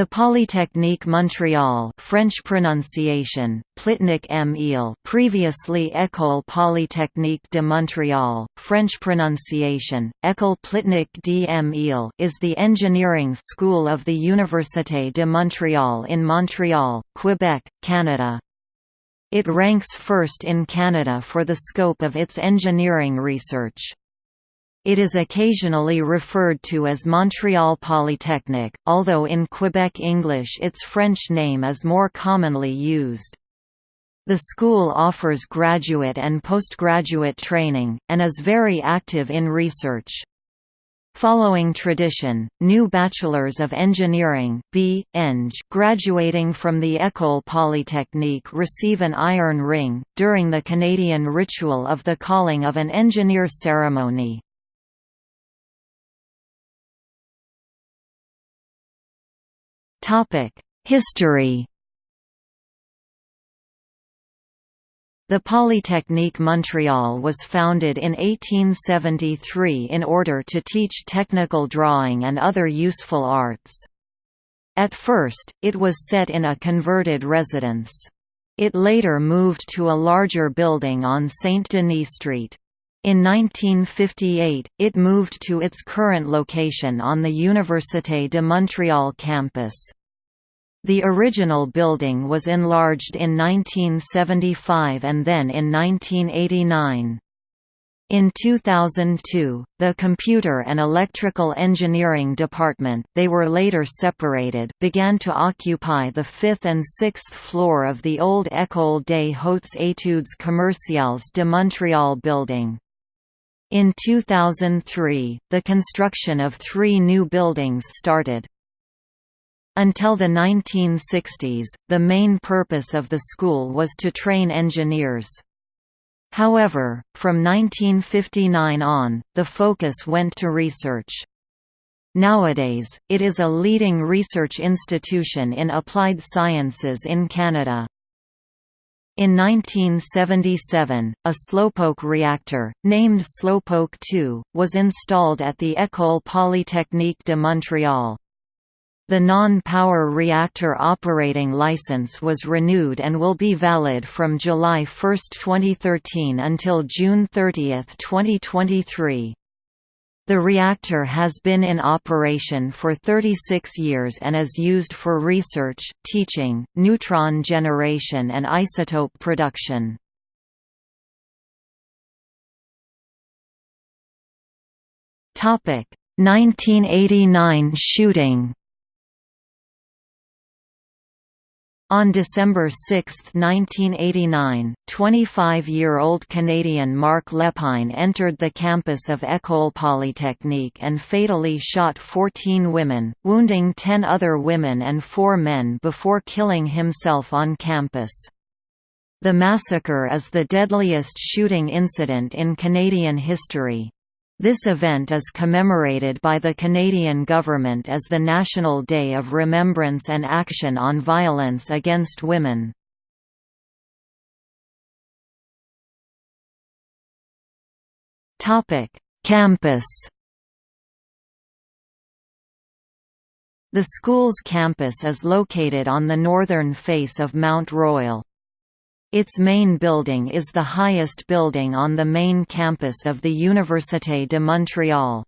The Polytechnique Montréal French pronunciation, Plitnik M. previously École Polytechnique de Montréal, French pronunciation, École Plitnik d M. is the engineering school of the Université de Montréal in Montreal, Quebec, Canada. It ranks first in Canada for the scope of its engineering research. It is occasionally referred to as Montreal Polytechnic, although in Quebec English its French name is more commonly used. The school offers graduate and postgraduate training, and is very active in research. Following tradition, new Bachelors of Engineering B. Eng graduating from the École Polytechnique receive an iron ring, during the Canadian ritual of the calling of an engineer ceremony. History The Polytechnique Montréal was founded in 1873 in order to teach technical drawing and other useful arts. At first, it was set in a converted residence. It later moved to a larger building on Saint-Denis Street. In 1958, it moved to its current location on the Université de Montréal campus. The original building was enlarged in 1975 and then in 1989. In 2002, the Computer and Electrical Engineering Department they were later separated began to occupy the fifth and sixth floor of the old École des Hautes Études Commerciales de Montréal building. In 2003, the construction of three new buildings started. Until the 1960s, the main purpose of the school was to train engineers. However, from 1959 on, the focus went to research. Nowadays, it is a leading research institution in applied sciences in Canada. In 1977, a slowpoke reactor, named Slowpoke 2, was installed at the École Polytechnique de Montréal. The non-power reactor operating license was renewed and will be valid from July 1, 2013 until June 30, 2023. The reactor has been in operation for 36 years and is used for research, teaching, neutron generation and isotope production. Topic: 1989 shooting. On December 6, 1989, 25-year-old Canadian Marc Lépine entered the campus of École Polytechnique and fatally shot 14 women, wounding 10 other women and 4 men before killing himself on campus. The massacre is the deadliest shooting incident in Canadian history. This event is commemorated by the Canadian government as the National Day of Remembrance and Action on Violence Against Women. Campus The school's campus is located on the northern face of Mount Royal. Its main building is the highest building on the main campus of the Université de Montréal.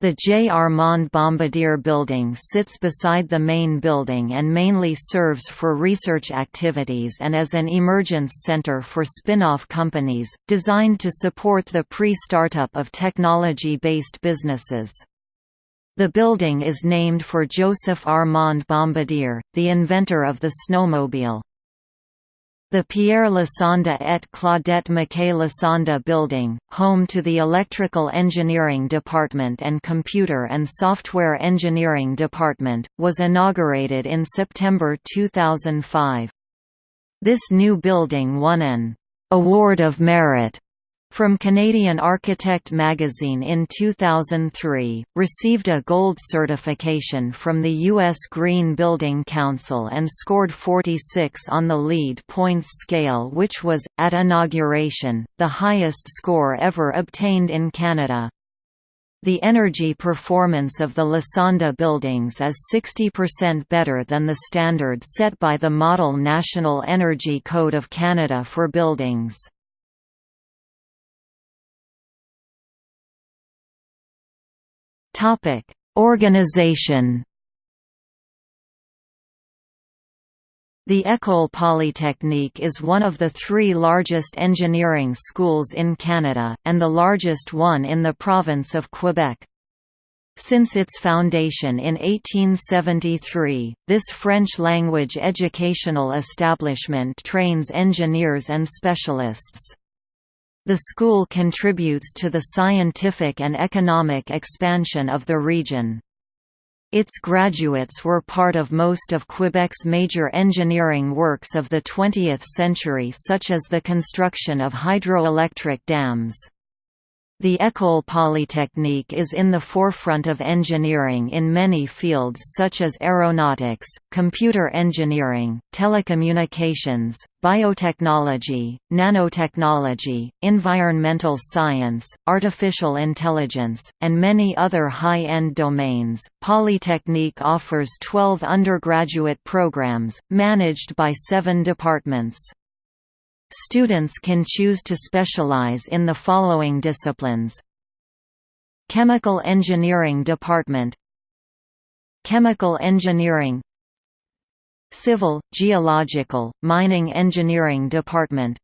The J. Armand Bombardier building sits beside the main building and mainly serves for research activities and as an emergence center for spin-off companies, designed to support the pre-startup of technology-based businesses. The building is named for Joseph Armand Bombardier, the inventor of the snowmobile. The Pierre Lassonde et Claudette Mackay Lassonde Building, home to the Electrical Engineering Department and Computer and Software Engineering Department, was inaugurated in September 2005. This new building won an «Award of Merit» from Canadian Architect magazine in 2003, received a gold certification from the U.S. Green Building Council and scored 46 on the LEED points scale which was, at inauguration, the highest score ever obtained in Canada. The energy performance of the Lassonde buildings is 60% better than the standard set by the Model National Energy Code of Canada for buildings. Organization The École Polytechnique is one of the three largest engineering schools in Canada, and the largest one in the province of Quebec. Since its foundation in 1873, this French-language educational establishment trains engineers and specialists. The school contributes to the scientific and economic expansion of the region. Its graduates were part of most of Quebec's major engineering works of the 20th century such as the construction of hydroelectric dams. The École Polytechnique is in the forefront of engineering in many fields such as aeronautics, computer engineering, telecommunications, biotechnology, nanotechnology, environmental science, artificial intelligence, and many other high-end domains. Polytechnique offers 12 undergraduate programs, managed by seven departments. Students can choose to specialize in the following disciplines. Chemical Engineering Department. Chemical Engineering. Civil, Geological, Mining Engineering Department.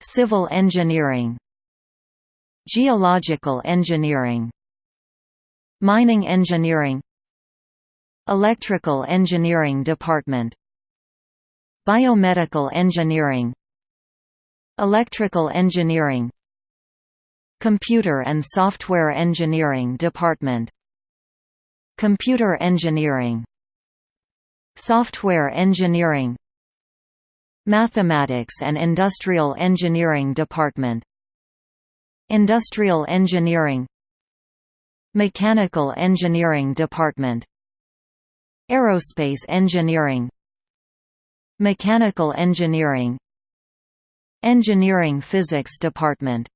Civil Engineering. Geological Engineering. Mining Engineering. Electrical Engineering Department Biomedical Engineering Electrical Engineering Computer and Software Engineering Department Computer Engineering Software Engineering Mathematics and Industrial Engineering Department Industrial Engineering Mechanical Engineering Department Aerospace Engineering Mechanical Engineering. Engineering Physics Department.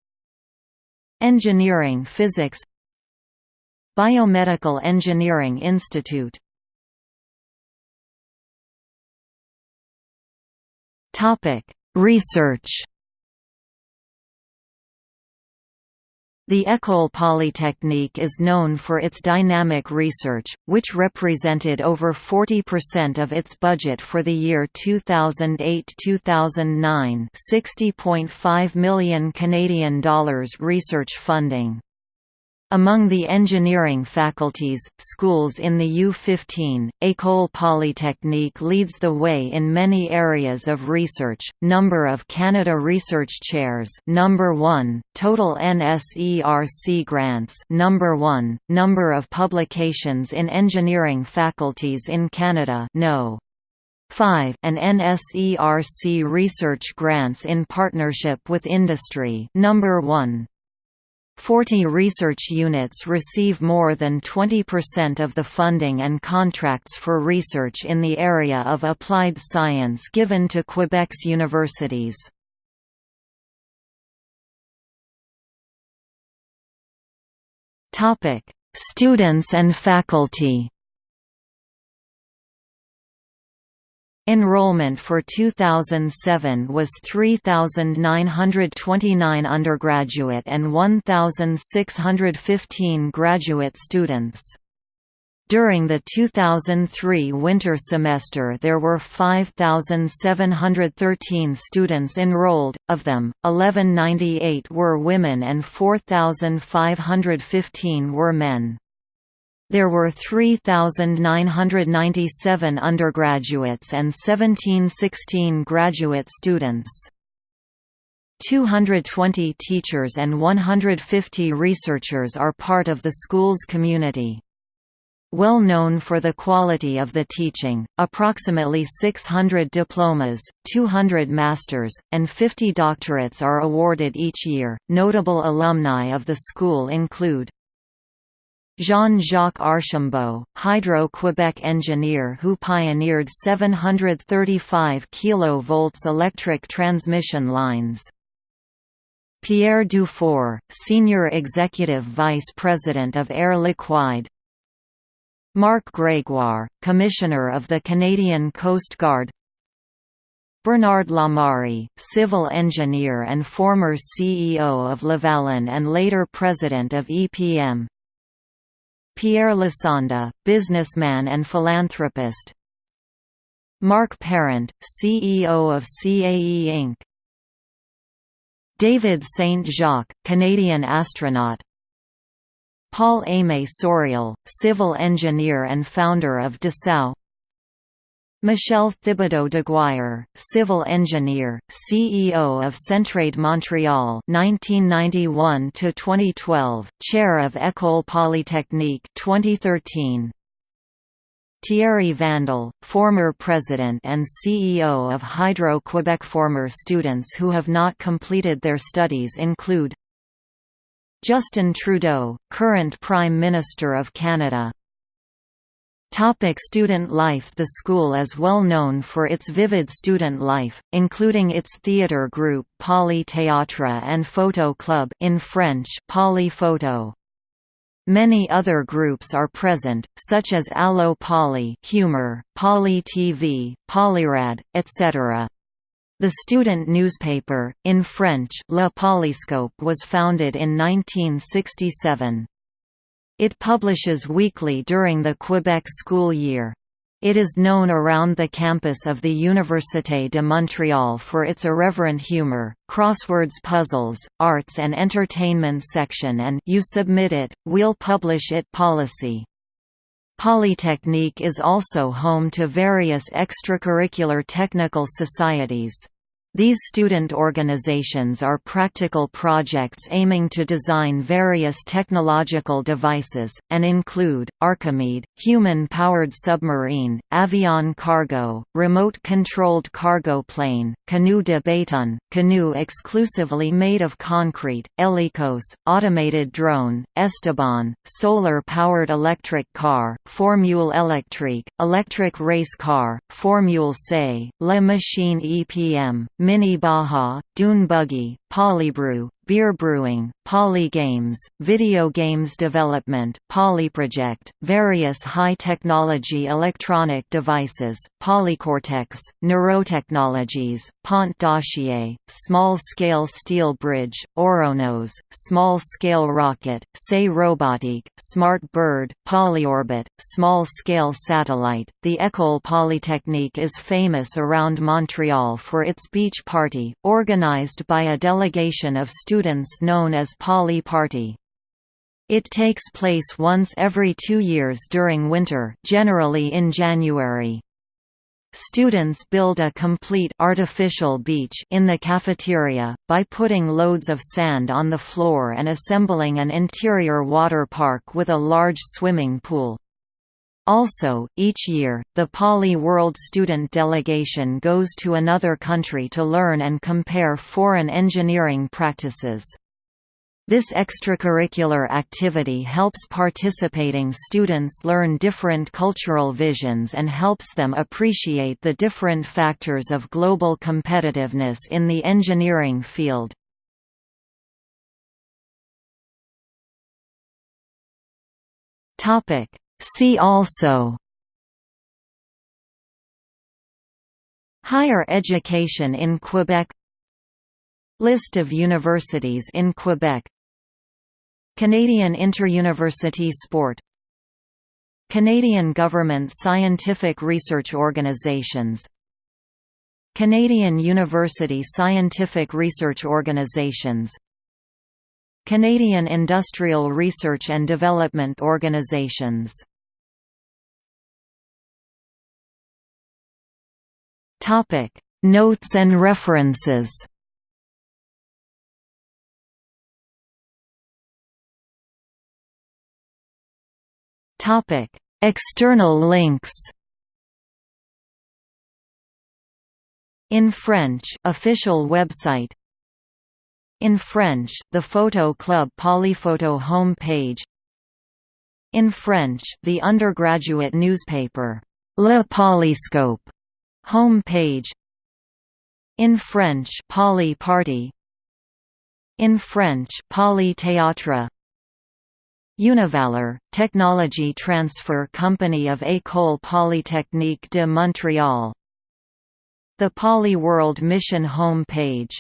Engineering Physics. Biomedical Engineering Institute. Research The École Polytechnique is known for its dynamic research, which represented over 40% of its budget for the year 2008-2009, 60.5 million Canadian dollars research funding. Among the engineering faculties, schools in the U15, École Polytechnique leads the way in many areas of research. Number of Canada Research Chairs, number 1, total NSERC grants, number 1, number of publications in engineering faculties in Canada, no. 5 and NSERC research grants in partnership with industry, number 1. 40 research units receive more than 20% of the funding and contracts for research in the area of applied science given to Quebec's universities. Students and faculty Enrollment for 2007 was 3,929 undergraduate and 1,615 graduate students. During the 2003 winter semester there were 5,713 students enrolled, of them, 1198 were women and 4,515 were men. There were 3,997 undergraduates and 1716 graduate students. 220 teachers and 150 researchers are part of the school's community. Well known for the quality of the teaching, approximately 600 diplomas, 200 masters, and 50 doctorates are awarded each year. Notable alumni of the school include Jean-Jacques Archambault, Hydro-Quebec engineer who pioneered 735 kV electric transmission lines. Pierre Dufour, Senior Executive Vice President of Air Liquide. Marc Grégoire, Commissioner of the Canadian Coast Guard. Bernard Lamari, civil engineer and former CEO of Lavalin and later president of EPM Pierre Lassonde, businessman and philanthropist Marc Parent, CEO of CAE Inc. David St. Jacques, Canadian astronaut Paul-Aimé Sauriol, civil engineer and founder of Dessau Michel Thibodeau Deguire, civil engineer, CEO of Centraide Montreal 1991 to 2012, chair of École Polytechnique 2013. Thierry Vandal, former president and CEO of Hydro-Quebec Former students who have not completed their studies include Justin Trudeau, current Prime Minister of Canada Topic student life The school is well known for its vivid student life, including its theatre group Poly Théâtre and Photo Club in French Poly Photo. Many other groups are present, such as Allo Poly humor, Poly TV, Polyrad, etc. The student newspaper, in French Le Polyscope was founded in 1967. It publishes weekly during the Quebec school year. It is known around the campus of the Université de Montréal for its irreverent humor, crosswords puzzles, arts and entertainment section and you submit it, we'll publish it policy. Polytechnique is also home to various extracurricular technical societies. These student organizations are practical projects aiming to design various technological devices, and include, Archimede, human-powered submarine, Avion Cargo, remote-controlled cargo plane, Canoe de Béton, canoe exclusively made of concrete, Helicos, automated drone, Esteban, solar-powered electric car, Formule Electrique, electric race car, Formule C, Le Machine EPM, Mini Baja, Dune Buggy, Polybrew, beer brewing, polygames, video games development, polyproject, various high-technology electronic devices, polycortex, neurotechnologies, Pont d'acier, small-scale steel bridge, Oronos, small-scale rocket, Say Robotique, Smart Bird, Polyorbit, small-scale satellite. The École Polytechnique is famous around Montreal for its beach party, organized by a delegation of students known as Poly Party. It takes place once every two years during winter generally in January. Students build a complete artificial beach in the cafeteria, by putting loads of sand on the floor and assembling an interior water park with a large swimming pool. Also, each year, the Poly World student delegation goes to another country to learn and compare foreign engineering practices. This extracurricular activity helps participating students learn different cultural visions and helps them appreciate the different factors of global competitiveness in the engineering field. See also Higher education in Quebec List of universities in Quebec Canadian Interuniversity Sport Canadian Government Scientific Research Organizations Canadian University Scientific Research Organizations Canadian Industrial Research and Development Organizations Notes and references Topic: External links. In French, official website. In French, the Photo Club Polyphoto homepage. In French, the undergraduate newspaper Le Polyscope home page. In French, Poly Party. In French Polythéâtre Univalor, technology transfer company of École Polytechnique de Montréal. The Poly World Mission home page